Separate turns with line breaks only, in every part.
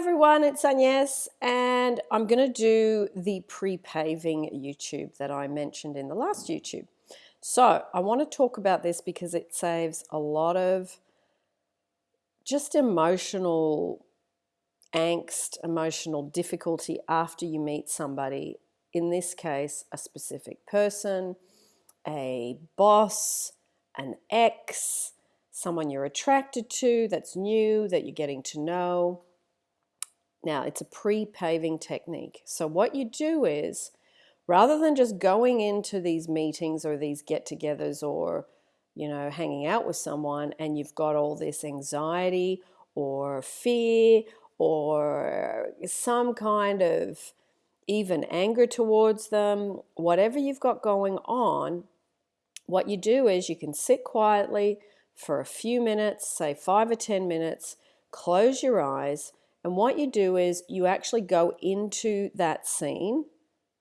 everyone, it's Agnes and I'm going to do the pre-paving YouTube that I mentioned in the last YouTube. So I want to talk about this because it saves a lot of just emotional angst, emotional difficulty after you meet somebody, in this case, a specific person, a boss, an ex, someone you're attracted to that's new, that you're getting to know. Now, it's a pre-paving technique. So what you do is, rather than just going into these meetings or these get-togethers or, you know, hanging out with someone and you've got all this anxiety or fear or some kind of even anger towards them, whatever you've got going on, what you do is you can sit quietly for a few minutes, say five or 10 minutes, close your eyes, and what you do is you actually go into that scene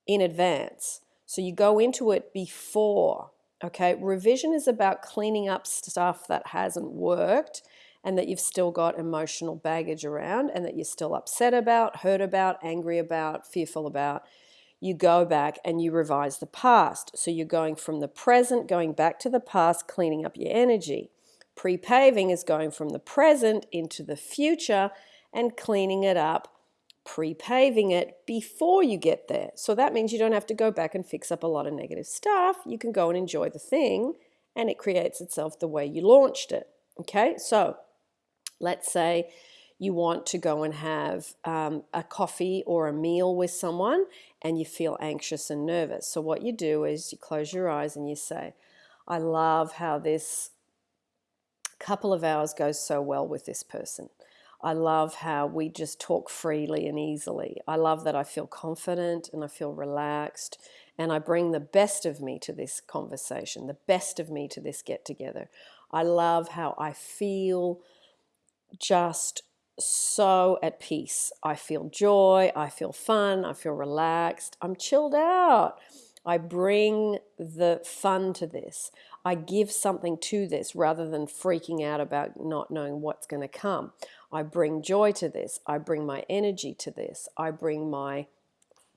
in advance. So you go into it before, okay? Revision is about cleaning up stuff that hasn't worked and that you've still got emotional baggage around and that you're still upset about, hurt about, angry about, fearful about. You go back and you revise the past. So you're going from the present, going back to the past, cleaning up your energy. Pre-paving is going from the present into the future and cleaning it up, pre-paving it before you get there. So that means you don't have to go back and fix up a lot of negative stuff. You can go and enjoy the thing and it creates itself the way you launched it. Okay, so let's say you want to go and have um, a coffee or a meal with someone and you feel anxious and nervous. So what you do is you close your eyes and you say, I love how this couple of hours goes so well with this person. I love how we just talk freely and easily. I love that I feel confident and I feel relaxed and I bring the best of me to this conversation, the best of me to this get together. I love how I feel just so at peace. I feel joy, I feel fun, I feel relaxed, I'm chilled out. I bring the fun to this. I give something to this rather than freaking out about not knowing what's going to come. I bring joy to this. I bring my energy to this. I bring my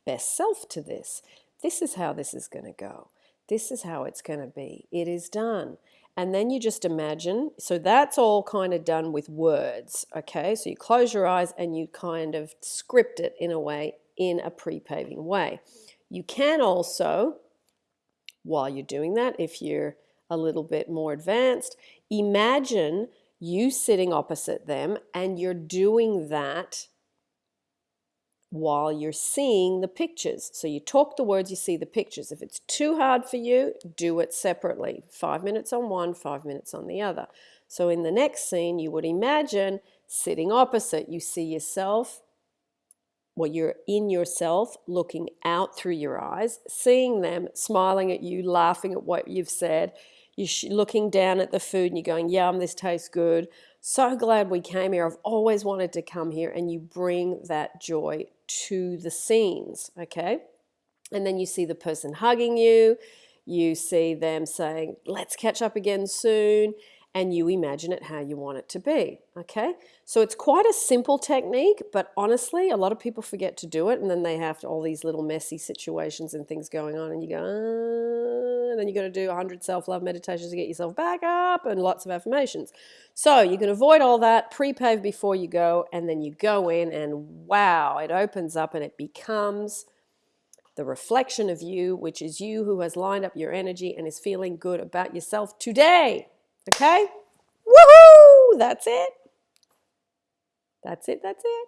best self to this. This is how this is going to go. This is how it's going to be. It is done. And then you just imagine, so that's all kind of done with words, okay? So you close your eyes and you kind of script it in a way, in a pre-paving way. You can also, while you're doing that, if you're a little bit more advanced, imagine you sitting opposite them and you're doing that while you're seeing the pictures. So you talk the words, you see the pictures. If it's too hard for you, do it separately. Five minutes on one, five minutes on the other. So in the next scene, you would imagine sitting opposite. You see yourself, well, you're in yourself, looking out through your eyes, seeing them, smiling at you, laughing at what you've said. You're looking down at the food and you're going, yum, this tastes good. So glad we came here. I've always wanted to come here. And you bring that joy to the scenes, okay? And then you see the person hugging you, you see them saying, let's catch up again soon, and you imagine it how you want it to be, okay? So it's quite a simple technique, but honestly, a lot of people forget to do it, and then they have all these little messy situations and things going on, and you go, uh, and then you got to do 100 self-love meditations to get yourself back up, and lots of affirmations. So you can avoid all that, pre-pave before you go, and then you go in, and wow, it opens up and it becomes the reflection of you, which is you who has lined up your energy and is feeling good about yourself today. Okay? Woohoo! That's it. That's it. That's it.